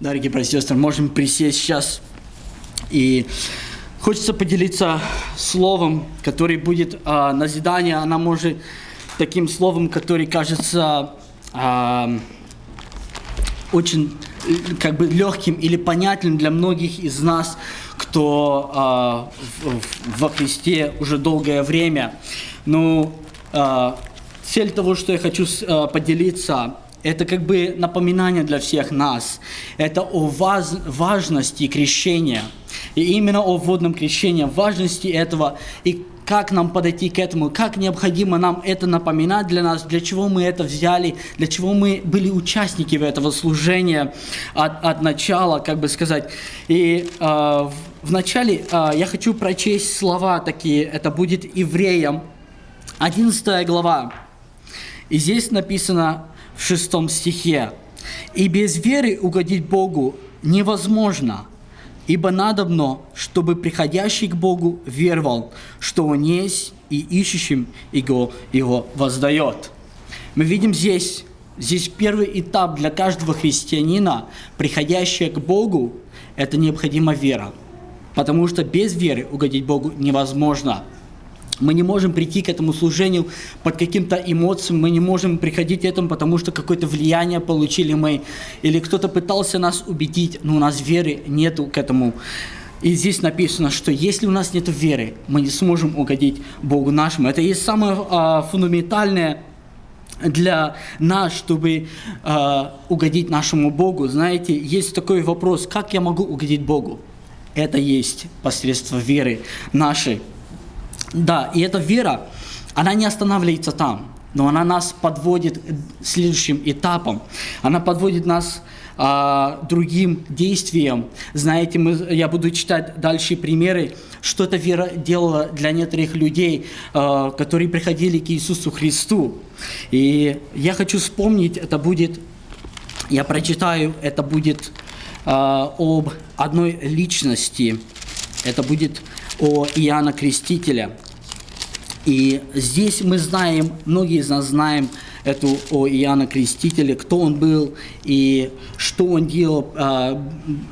Дорогие братья и сестры, можем присесть сейчас. И хочется поделиться словом, который будет а, назидание. Она может таким словом, который кажется а, очень как бы легким или понятным для многих из нас, кто а, в, во Христе уже долгое время. Но а, цель того, что я хочу а, поделиться, это как бы напоминание для всех нас. Это о ваз, важности крещения. И именно о водном крещении, важности этого и как нам подойти к этому, как необходимо нам это напоминать для нас, для чего мы это взяли, для чего мы были участники этого служения от, от начала, как бы сказать. И э, в, в начале э, я хочу прочесть слова такие, это будет евреям, 11 глава. И здесь написано в шестом стихе, «И без веры угодить Богу невозможно, Ибо надобно, чтобы приходящий к Богу веровал, что Он есть, и ищущим Его, его воздает. Мы видим здесь, здесь первый этап для каждого христианина, приходящего к Богу, это необходима вера. Потому что без веры угодить Богу невозможно – мы не можем прийти к этому служению под каким-то эмоциям, мы не можем приходить к этому, потому что какое-то влияние получили мы, или кто-то пытался нас убедить, но у нас веры нету к этому. И здесь написано, что если у нас нет веры, мы не сможем угодить Богу нашему. Это есть самое а, фундаментальное для нас, чтобы э, угодить нашему Богу. Знаете, есть такой вопрос, как я могу угодить Богу? Это есть посредство веры нашей. Да, и эта вера, она не останавливается там, но она нас подводит следующим этапом. Она подводит нас а, другим действиям. Знаете, мы, я буду читать дальше примеры, что эта вера делала для некоторых людей, а, которые приходили к Иисусу Христу. И я хочу вспомнить, это будет, я прочитаю, это будет а, об одной личности. Это будет о Иоанна Крестителя. И здесь мы знаем, многие из нас знаем эту о Иоанна Крестителя, кто он был и что он делал, а,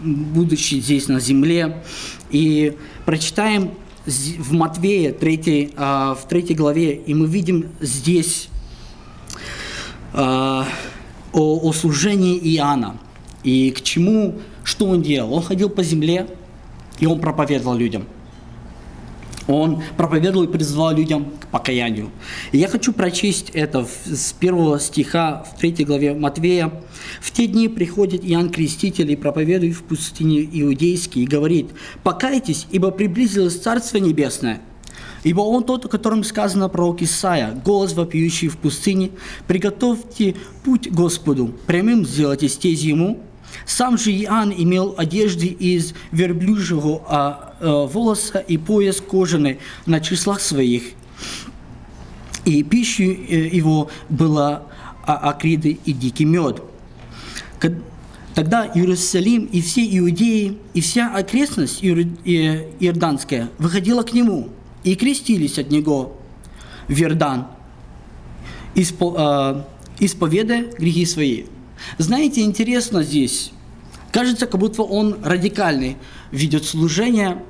будучи здесь на земле. И прочитаем в Матвея 3, а, в 3 главе, и мы видим здесь а, о, о служении Иоанна. И к чему, что он делал? Он ходил по земле, и он проповедовал людям – он проповедовал и призвал людям к покаянию. И я хочу прочесть это с первого стиха в третьей главе Матвея. «В те дни приходит Иоанн Креститель и проповедует в пустыне иудейский и говорит, «Покайтесь, ибо приблизилось Царство Небесное». Ибо он тот, о котором сказано пророк Исаия, голос вопиющий в пустыне, «Приготовьте путь Господу, прямым сделайте стези ему». Сам же Иоанн имел одежды из верблюжьего а, волоса и пояс кожаный на числах своих. И пищей э, его была акриды и дикий мед. Тогда Иерусалим и все иудеи, и вся окрестность Иорданская выходила к нему и крестились от него в Иордан, э, исповедая грехи свои. Знаете, интересно здесь, кажется, как будто он радикальный ведет служение,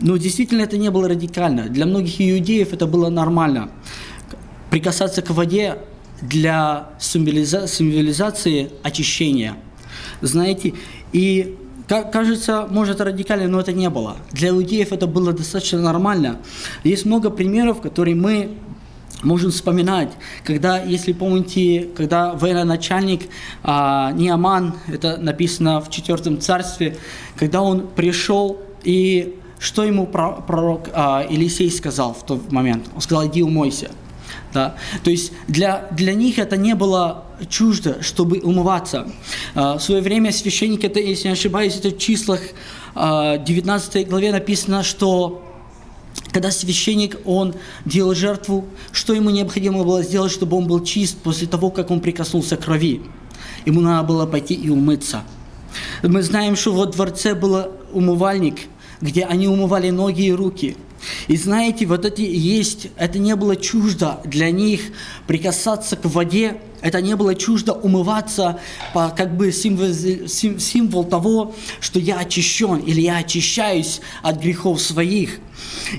но действительно это не было радикально. Для многих иудеев это было нормально. Прикасаться к воде для символизации очищения. Знаете, и кажется, может радикально, но это не было. Для иудеев это было достаточно нормально. Есть много примеров, которые мы можем вспоминать, когда, если помните, когда военачальник а, Неаман, это написано в четвертом царстве, когда он пришел и что ему пророк а, Елисей сказал в тот момент? Он сказал, иди умойся. Да? То есть для, для них это не было чуждо, чтобы умываться. А, в свое время священник, это, если не ошибаюсь, это в числах а, 19 главе написано, что когда священник, он делал жертву, что ему необходимо было сделать, чтобы он был чист после того, как он прикоснулся к крови? Ему надо было пойти и умыться. Мы знаем, что во дворце был умывальник – где они умывали ноги и руки. И знаете, вот эти есть, это не было чуждо для них прикасаться к воде Это не было чуждо умываться, по, как бы символ, символ того, что я очищен или я очищаюсь от грехов своих.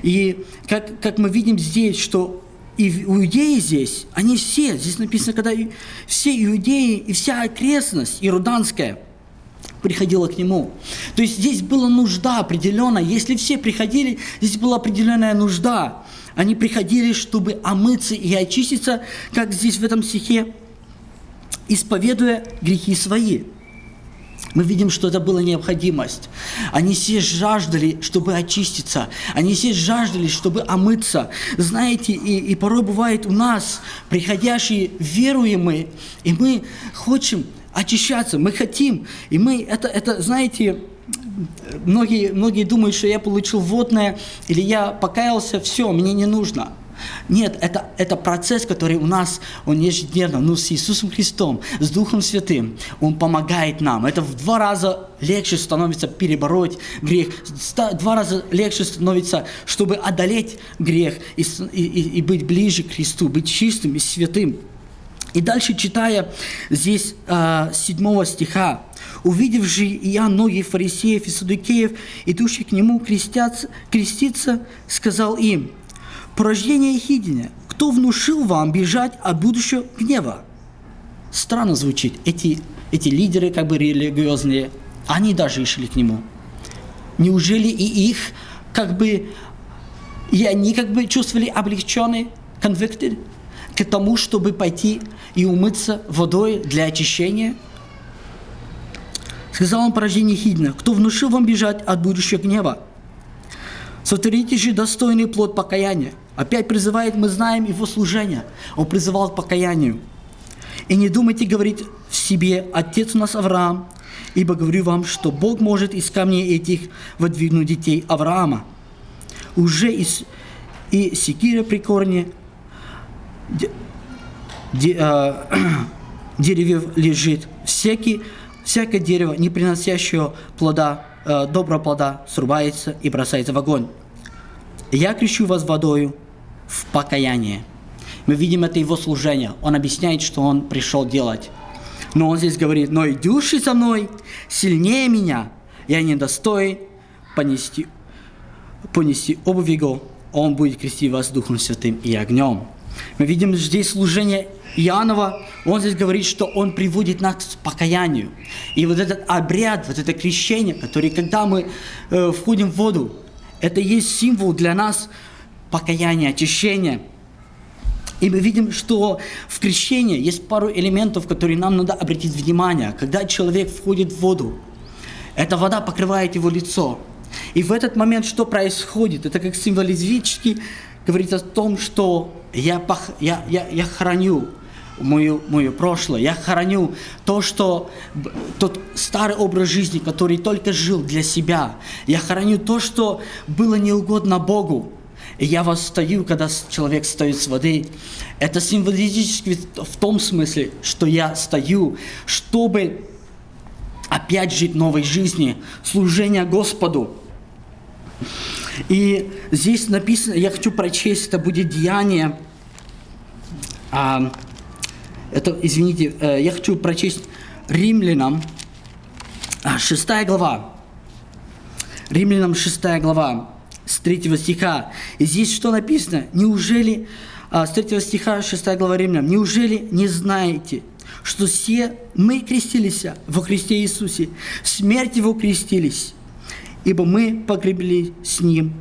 И как, как мы видим здесь, что и иудеи здесь, они все, здесь написано, когда все иудеи и вся окрестность ируданская приходила к нему. То есть здесь была нужда определенная. Если все приходили, здесь была определенная нужда. Они приходили, чтобы омыться и очиститься, как здесь в этом стихе, исповедуя грехи свои. Мы видим, что это была необходимость. Они все жаждали, чтобы очиститься. Они все жаждали, чтобы омыться. Знаете, и, и порой бывает у нас, приходящие веруемые, и мы хотим очищаться, мы хотим. И мы, это, это знаете, многие, многие думают, что я получил водное, или я покаялся, все, мне не нужно. Нет, это, это процесс, который у нас, он ежедневно, ну, с Иисусом Христом, с Духом Святым, Он помогает нам. Это в два раза легче становится перебороть грех, два раза легче становится, чтобы одолеть грех и, и, и быть ближе к Христу, быть чистым и святым. И дальше читая здесь э, 7 стиха, «Увидев же я многих фарисеев и садукеев, идущих к нему крестятся, креститься, сказал им, порождение Ехидиня, кто внушил вам бежать от будущего гнева? Странно звучит. Эти, эти лидеры как бы религиозные, они даже шли к нему. Неужели и их как бы, и они как бы чувствовали облегченный, convicted, к тому, чтобы пойти и умыться водой для очищения? Сказал он порождение Хидна, кто внушил вам бежать от будущего гнева? Сотворите же достойный плод покаяния – Опять призывает, мы знаем его служение. Он призывал к покаянию. И не думайте говорить в себе, отец у нас Авраам, ибо говорю вам, что Бог может из камней этих выдвинуть детей Авраама. Уже из, и секира при корне де, де, э, деревьев лежит. Всякий, всякое дерево, не приносящее плода, э, доброго плода, срубается и бросается в огонь. Я крещу вас водою, в покаяние. Мы видим это его служение. Он объясняет, что он пришел делать. Но он здесь говорит, но идущий со мной сильнее меня, я не достоин понести, понести обувь его, он будет крестить вас Духом Святым и огнем. Мы видим здесь служение Иоаннова, он здесь говорит, что он приводит нас к покаянию. И вот этот обряд, вот это крещение, который, когда мы э, входим в воду, это есть символ для нас покаяние, очищение. И мы видим, что в крещении есть пару элементов, которые нам надо обратить внимание. Когда человек входит в воду, эта вода покрывает его лицо. И в этот момент что происходит? Это как символизически говорит о том, что я, пох... я, я, я храню мою, мое прошлое, я храню то, что тот старый образ жизни, который только жил для себя. Я храню то, что было неугодно Богу. Я восстаю, когда человек встает с воды. Это символически в том смысле, что я стою, чтобы опять жить новой жизнью, служение Господу. И здесь написано, я хочу прочесть, это будет деяние. А, это, извините, э, я хочу прочесть римлянам, 6 а, глава. Римлянам 6 глава с 3 стиха. И здесь что написано? Неужели, а, с 3 стиха 6 глава Римлянам, неужели не знаете, что все мы крестились во Христе Иисусе, в смерть Его крестились, ибо мы погребли с Ним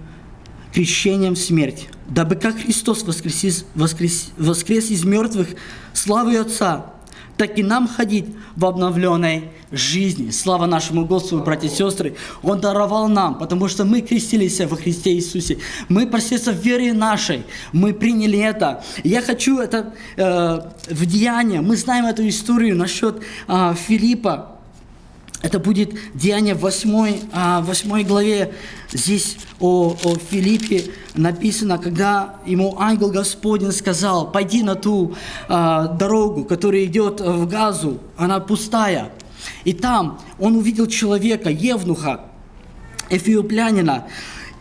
крещением в смерть, дабы как Христос воскрес, воскрес, воскрес из мертвых славой Отца, так и нам ходить в обновленной жизни. Слава нашему Господу, братья и сестры. Он даровал нам, потому что мы крестились во Христе Иисусе. Мы посредством веры нашей, мы приняли это. Я хочу это э, в деяние. Мы знаем эту историю насчет э, Филиппа, это будет Деяние в 8, 8 главе. Здесь о, о Филиппе написано, когда ему ангел Господень сказал, пойди на ту а, дорогу, которая идет в Газу, она пустая. И там он увидел человека, Евнуха, эфиоплянина,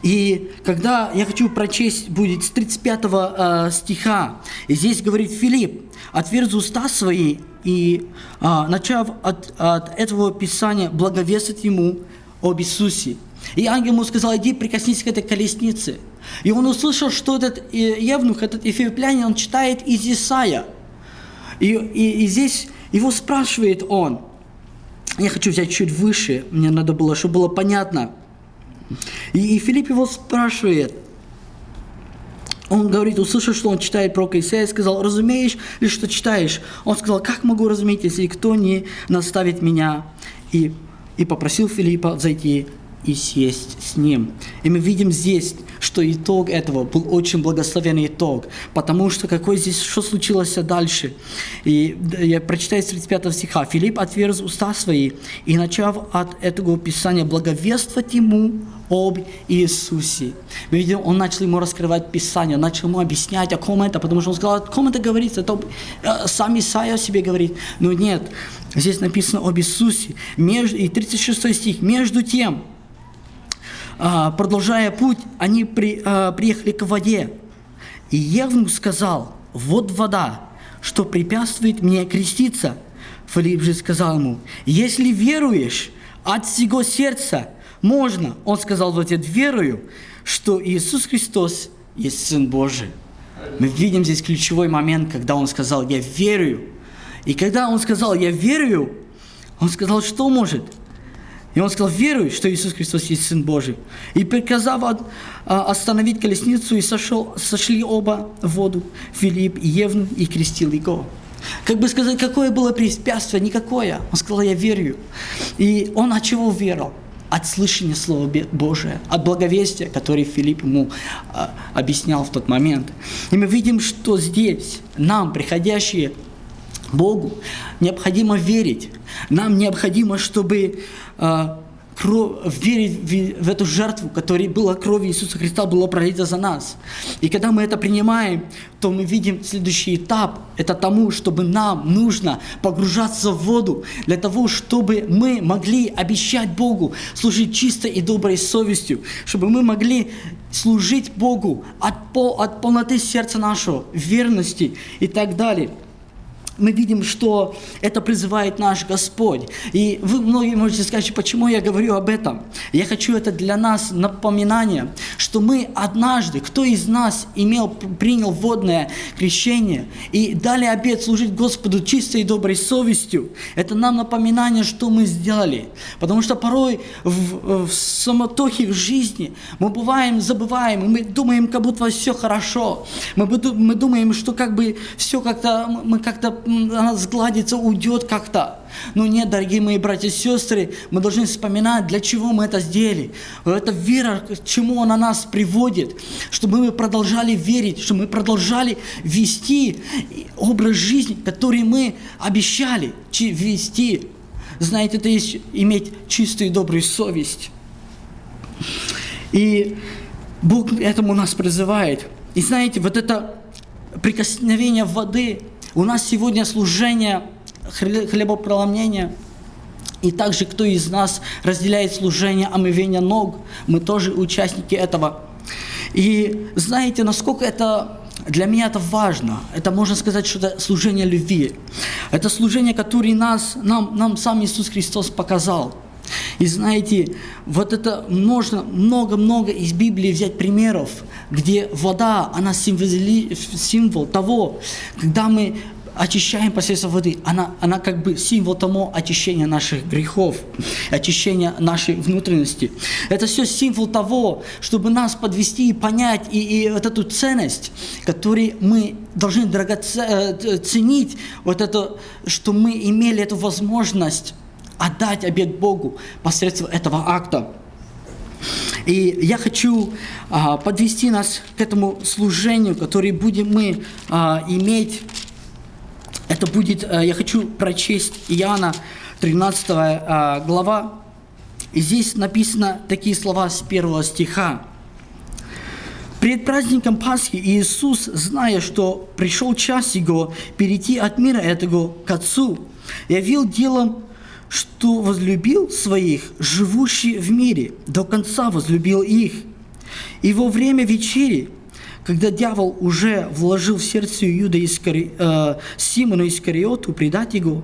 И когда я хочу прочесть, будет с 35 э, стиха, и здесь говорит Филипп, «Отверз уста свои, и, э, начав от, от этого Писания, благовествовать ему об Иисусе». И ангел ему сказал, иди прикоснись к этой колеснице. И он услышал, что этот э, евнух, этот эфиоплянин, он читает из Исаия. И, и, и здесь его спрашивает он. Я хочу взять чуть выше, мне надо было, чтобы было понятно. И, и Филипп его спрашивает. Он говорит, услышал, что он читает про Исаия, сказал, разумеешь ли, что читаешь? Он сказал, как могу разуметь, если кто не наставит меня? И, и попросил Филиппа зайти и съесть с ним. И мы видим здесь, что итог этого был очень благословенный итог, потому что какой здесь, что случилось дальше. И я прочитаю с 35 стиха. «Филипп отверз уста свои, и, начав от этого Писания, благовествовать ему об Иисусе». Мы видим, он начал ему раскрывать Писание, начал ему объяснять, о ком это, потому что он сказал, о ком это говорится, это э, сам Исаия о себе говорит. Но нет, здесь написано об Иисусе. И 36 стих. «Между тем, продолжая путь, они при, а, приехали к воде. И Евнух сказал, вот вода, что препятствует мне креститься. Филипп же сказал ему, если веруешь от всего сердца, можно. Он сказал в ответ, верую, что Иисус Христос есть Сын Божий. Мы видим здесь ключевой момент, когда он сказал, я верю. И когда он сказал, я верю, он сказал, что может? И он сказал, веруй, что Иисус Христос есть Сын Божий. И приказав а, остановить колесницу, и сошел, сошли оба в воду, Филипп и Евну, и крестил его. Как бы сказать, какое было препятствие? Никакое. Он сказал, я верю. И он от чего верил? От слышания Слова Божия, от благовестия, которое Филипп ему а, объяснял в тот момент. И мы видим, что здесь нам, приходящие Богу, необходимо верить. Нам необходимо, чтобы э, кровь, верить в, в эту жертву, которая была кровью Иисуса Христа, была пролита за нас. И когда мы это принимаем, то мы видим следующий этап. Это тому, чтобы нам нужно погружаться в воду, для того, чтобы мы могли обещать Богу, служить чистой и доброй совестью, чтобы мы могли служить Богу от, пол, от полноты сердца нашего, верности и так далее мы видим, что это призывает наш Господь. И вы многие можете сказать, почему я говорю об этом. Я хочу это для нас напоминание, что мы однажды, кто из нас имел, принял водное крещение и дали обед служить Господу чистой и доброй совестью, это нам напоминание, что мы сделали. Потому что порой в, в самотохе в жизни мы бываем, забываем, мы думаем, как будто все хорошо. Мы, мы думаем, что как бы все как-то, мы как-то она сгладится, уйдет как-то. Но нет, дорогие мои братья и сестры, мы должны вспоминать, для чего мы это сделали. Это вера, к чему она нас приводит, чтобы мы продолжали верить, чтобы мы продолжали вести образ жизни, который мы обещали вести. Знаете, это есть иметь чистую и добрую совесть. И Бог этому нас призывает. И знаете, вот это прикосновение воды – у нас сегодня служение хлебопроломления, и также кто из нас разделяет служение омывения ног, мы тоже участники этого. И знаете, насколько это для меня это важно. Это можно сказать, что это служение любви. Это служение, которое нас, нам, нам сам Иисус Христос показал. И знаете, вот это можно много-много из Библии взять примеров, где вода, она символи, символ того, когда мы очищаем посредством воды, она, она как бы символ тому очищения наших грехов, очищения нашей внутренности. Это все символ того, чтобы нас подвести и понять и, и вот эту ценность, которую мы должны драгоценить, э, вот это, что мы имели эту возможность отдать обед Богу посредством этого акта. И я хочу а, подвести нас к этому служению, которое будем мы а, иметь. Это будет, а, я хочу прочесть Иоанна 13 а, глава. И здесь написано такие слова с первого стиха. Перед праздником Пасхи Иисус, зная, что пришел час Его перейти от мира этого к Отцу, явил делом что возлюбил своих, живущих в мире, до конца возлюбил их. И во время вечери, когда дьявол уже вложил в сердце Иуда Искари... э, Симона Искариоту предать его,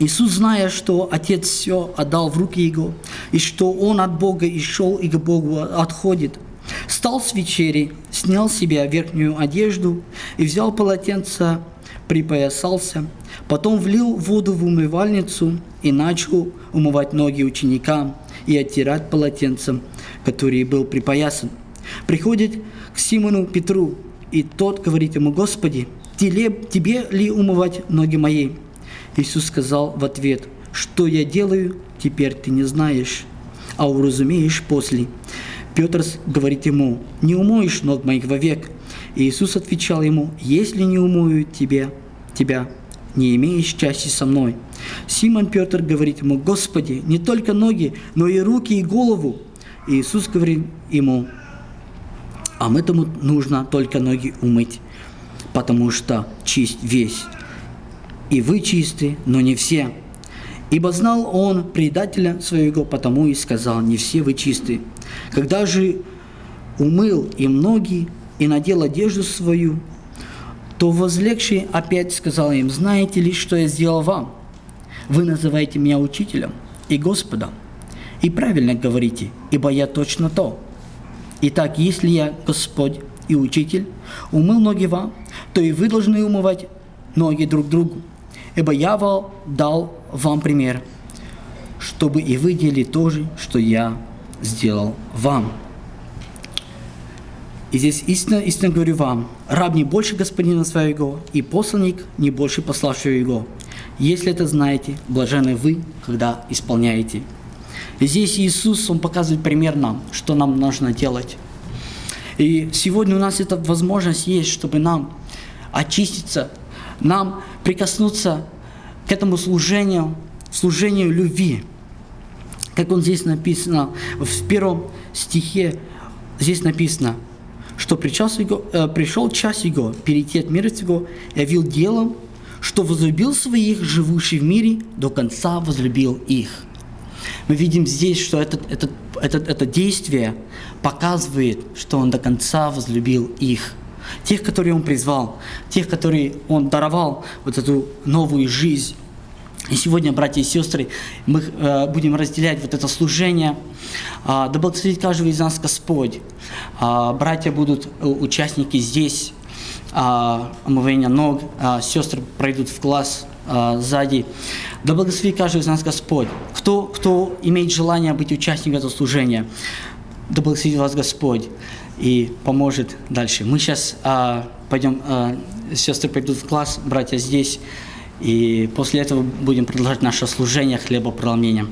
Иисус, зная, что Отец все отдал в руки Его, и что Он от Бога и шел, и к Богу отходит, встал с вечери, снял себе верхнюю одежду и взял полотенце, припоясался, потом влил воду в умывальницу и начал умывать ноги ученикам и оттирать полотенцем, который был припоясан. Приходит к Симону Петру, и тот говорит ему, «Господи, тебе ли умывать ноги мои?» Иисус сказал в ответ, «Что я делаю, теперь ты не знаешь, а уразумеешь после». Петр говорит ему, «Не умоешь ног моих вовек». Иисус отвечал ему, «Если не умою тебя, тебя, не имеешь части со мной». Симон Петр говорит ему, «Господи, не только ноги, но и руки и голову». И Иисус говорит ему, «А этому нужно только ноги умыть, потому что чист весь» и вы чисты, но не все. Ибо знал он предателя своего, потому и сказал, не все вы чисты. Когда же умыл им ноги и надел одежду свою, то возлегший опять сказал им, знаете ли, что я сделал вам? Вы называете меня учителем и Господом. И правильно говорите, ибо я точно то. Итак, если я Господь и Учитель, умыл ноги вам, то и вы должны умывать ноги друг другу ибо я дал вам пример, чтобы и вы делали то же, что я сделал вам. И здесь истинно, истинно говорю вам, раб не больше господина своего, и посланник не больше пославшего его. Если это знаете, блажены вы, когда исполняете. И здесь Иисус, Он показывает пример нам, что нам нужно делать. И сегодня у нас эта возможность есть, чтобы нам очиститься, нам прикоснуться к этому служению, служению любви. Как он здесь написано, в первом стихе здесь написано, что пришел, его, э, пришел час его перейти от мира сего, явил делом, что возлюбил своих, живущих в мире, до конца возлюбил их. Мы видим здесь, что это, это, это, это действие показывает, что он до конца возлюбил их тех, которые Он призвал, тех, которые Он даровал вот эту новую жизнь. И сегодня, братья и сестры, мы э, будем разделять вот это служение. Э, да благословит каждого из нас Господь. Э, братья будут э, участники здесь, э, омывания ног, э, сестры пройдут в класс э, сзади. Да благословит каждого из нас Господь. Кто, кто имеет желание быть участником этого служения, да благословит вас Господь и поможет дальше. Мы сейчас а, пойдем, а, сестры пойдут в класс, братья здесь, и после этого будем продолжать наше служение хлебопроломлением.